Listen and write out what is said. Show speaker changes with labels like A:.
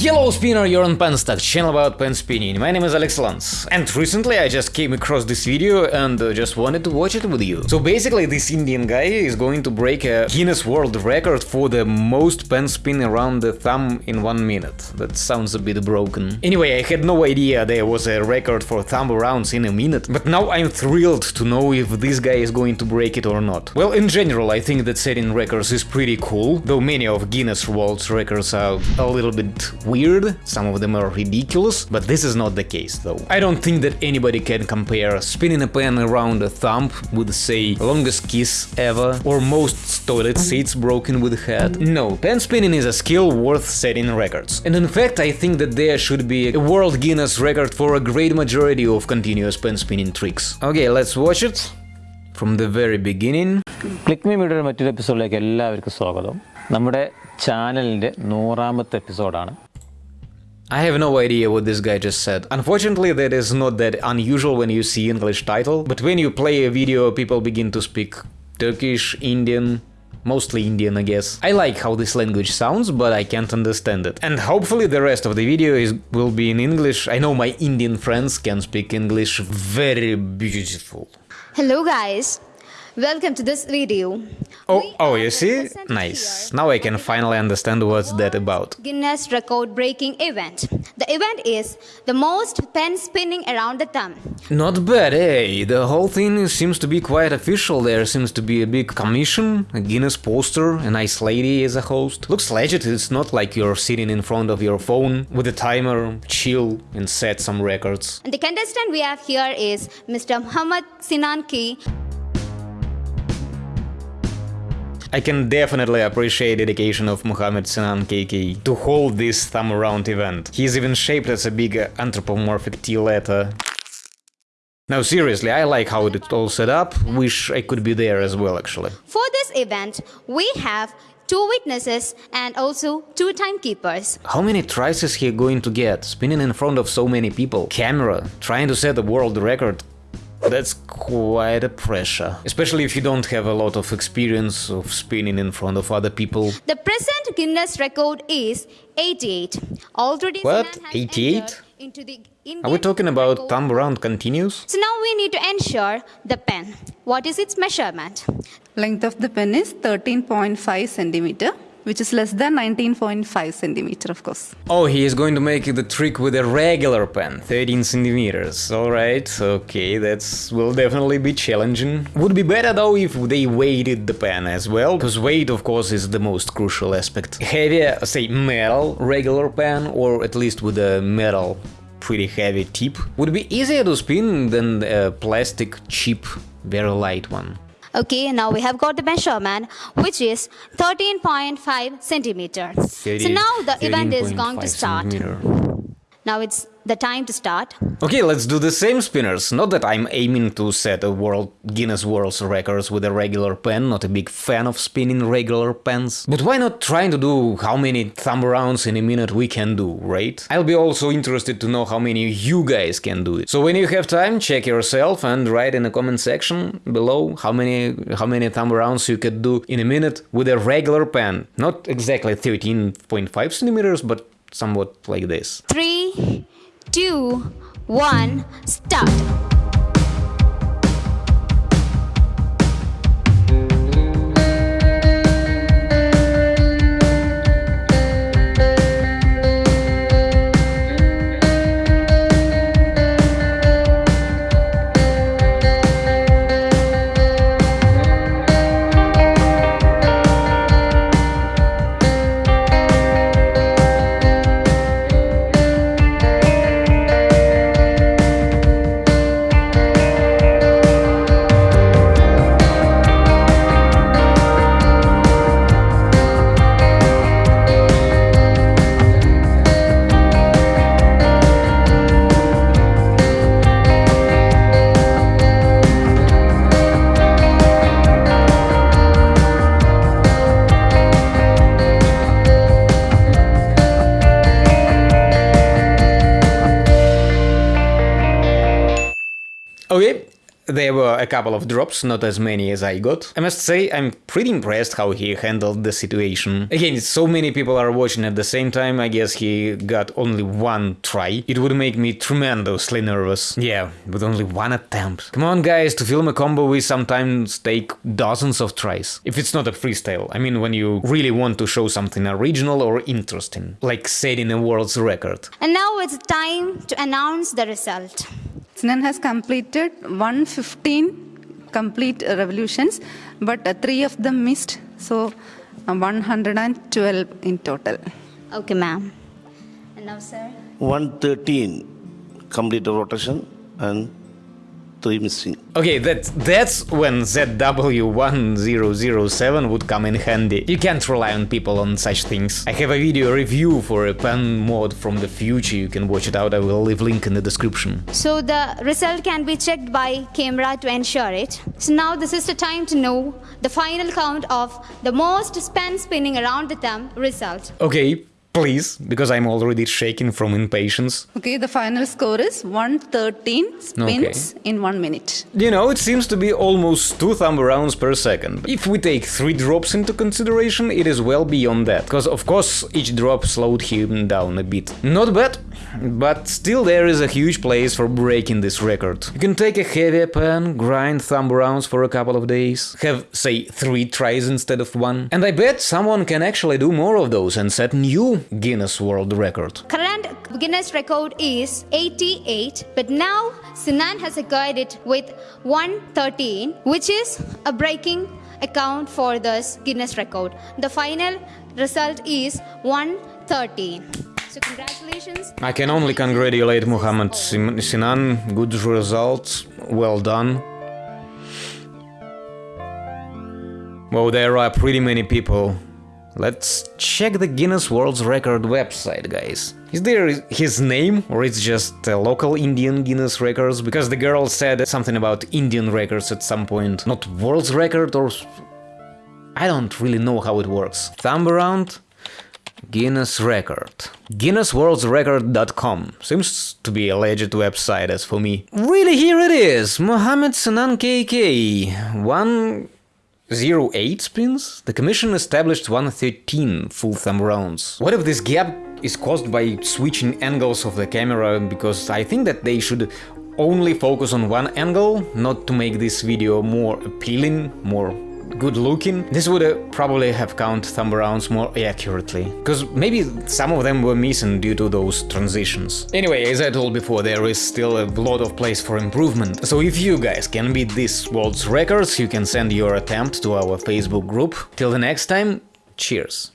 A: Yellow Spinner, you're on Penstock, channel about pen spinning. My name is Alex Lance, and recently I just came across this video and uh, just wanted to watch it with you. So basically this Indian guy is going to break a Guinness World Record for the most pen spin around the thumb in one minute. That sounds a bit broken. Anyway, I had no idea there was a record for thumb rounds in a minute, but now I'm thrilled to know if this guy is going to break it or not. Well, in general, I think that setting records is pretty cool, though many of Guinness World Records are a little bit weird, some of them are ridiculous, but this is not the case though. I don't think that anybody can compare spinning a pen around a thumb with say longest kiss ever or most toilet seats broken with head. No, pen spinning is a skill worth setting records. And in fact I think that there should be a world Guinness record for a great majority of continuous pen spinning tricks. Okay, let's watch it from the very beginning.
B: Click me മീഡിയയുടെ മറ്റൊരു എപ്പിസോഡിലേക്ക് എല്ലാവർക്കും സ്വാഗതം നമ്മുടെ ചാനലിൻ്റെ നൂറാമത്തെ എപ്പിസോഡാണ്
A: I have no idea what this guy just said. Unfortunately, that is not that unusual when you see English title, but when you play a video, people begin to speak Turkish, Indian, mostly Indian, I guess. I like how this language sounds, but I can't understand it. And hopefully the rest of the video is will be in English. I know my Indian friends can speak English very beautiful.
C: Hello guys, welcome to this video.
A: Oh, oh, you see? Nice. Now I can finally understand what's that about.
C: Guinness record breaking event. The event is the most pen spinning around the thumb.
A: Not bad, eh? The whole thing seems to be quite official. There seems to be a big commission, a Guinness poster, a nice lady as a host. Looks legit, it's not like you're sitting in front of your phone with a timer, chill, and set some records.
C: And the contestant we have here is Mr. Muhammad Sinan KK.
A: I can definitely appreciate the dedication of Muhammad Sinan KK to hold this thumb around event. He's even shaped as a big anthropomorphic T letter. Now seriously, I like how it's all set up, wish I could be there as well actually.
C: For this event, we have two witnesses and also two timekeepers.
A: How many tries is he going to get? Spinning in front of so many people. Camera, trying to set a world record. That's quite a pressure. Especially if you don't have a lot of experience of spinning in front of other people.
C: The present Guinness record is 88. Already
A: What? 88?
C: Into the
A: Are we talking about
C: record
A: thumb round continuous?
C: So now we need to ensure the pen. What is its measurement?
D: Length of the pen is 13.5 centimeter, which is less than 19.5 centimeter, of course.
A: Oh, he is going to make the trick with a regular pen, 13 centimeters. Alright, okay, that's will definitely be challenging. Would be better though if they weighted the pen as well, because weight of course is the most crucial aspect. Heavier, uh, say metal regular pen, or at least with a metal pretty heavy tip, would be easier to spin than a plastic cheap, very light one.
C: Okay, now we have got the measurement, which is 13.5 centimeter. So now the event is going to start.
A: centimeter.
C: Now it's the time to start.
A: Okay, let's do the same spinners. Not that I'm aiming to set a world Guinness World Records with a regular pen, not a big fan of spinning regular pens. But why not trying to do how many thumb rounds in a minute we can do, right? I'll be also interested to know how many you guys can do it. So when you have time, check yourself and write in the comment section below how many how many thumb rounds you could do in a minute with a regular pen. Not exactly 13.5 centimeters, but somewhat like this.
C: Three, two, one, start.
A: There were a couple of drops, not as many as I got. I must say, I'm pretty impressed how he handled the situation. Again, so many people are watching at the same time, I guess he got only one try. It would make me tremendously nervous. Yeah, with only one attempt. Come on guys, to film a combo we sometimes take dozens of tries. If it's not a freestyle, I mean when you really want to show something original or interesting, like setting a world's record.
C: And now it's time to announce the result.
D: Sinan has completed 115 complete revolutions, but uh, three of them missed, so uh, 112 in total.
C: Okay, ma'am. And now, sir?
E: 113 complete rotation and 3 missing.
A: Okay, that, that's when ZW1007 would come in handy. You can't rely on people on such things. I have a video review for a pen mod from the future, you can watch it out, I will leave link in the description.
C: So the result can be checked by camera to ensure it. So now this is the time to know the final count of the most pen spinning around the thumb result.
A: Okay, Please, because I'm already shaking from impatience.
D: Okay, the final score is 113 spins okay. in one minute.
A: You know, it seems to be almost two thumb rounds per second. If we take three drops into consideration, it is well beyond that. Because, of course, each drop slowed him down a bit. Not bad, but still there is a huge place for breaking this record. You can take a heavier pen, grind thumb rounds for a couple of days, have, say, three tries instead of one. And I bet someone can actually do more of those and set new Guinness World Record.
C: Current Guinness record is 88, but now Sinan has acquired it with 113, which is a breaking account for this Guinness record. The final result is 113. So congratulations.
A: I can only congratulate Muhammad Sinan. Good results. Well done. Well, there are pretty many people Let's check the Guinness World Record website, guys. Is there his name, or it's just a local Indian Guinness Records? Because the girl said something about Indian records at some point. Not World's Record or... I don't really know how it works. Thumb around? Guinness Record. GuinnessWorldsRecord.com Seems to be a legit website as for me. Really, here it is! Mohammed Sinan KK. One 08 spins, the Commission established 113 full thumb rounds. What if this gap is caused by switching angles of the camera, because I think that they should only focus on one angle, not to make this video more appealing, more good looking, this would uh, probably have count thumb rounds more accurately. Because maybe some of them were missing due to those transitions. Anyway, as I told before, there is still a lot of place for improvement. So if you guys can beat this world's records, you can send your attempt to our Facebook group. Till the next time, cheers!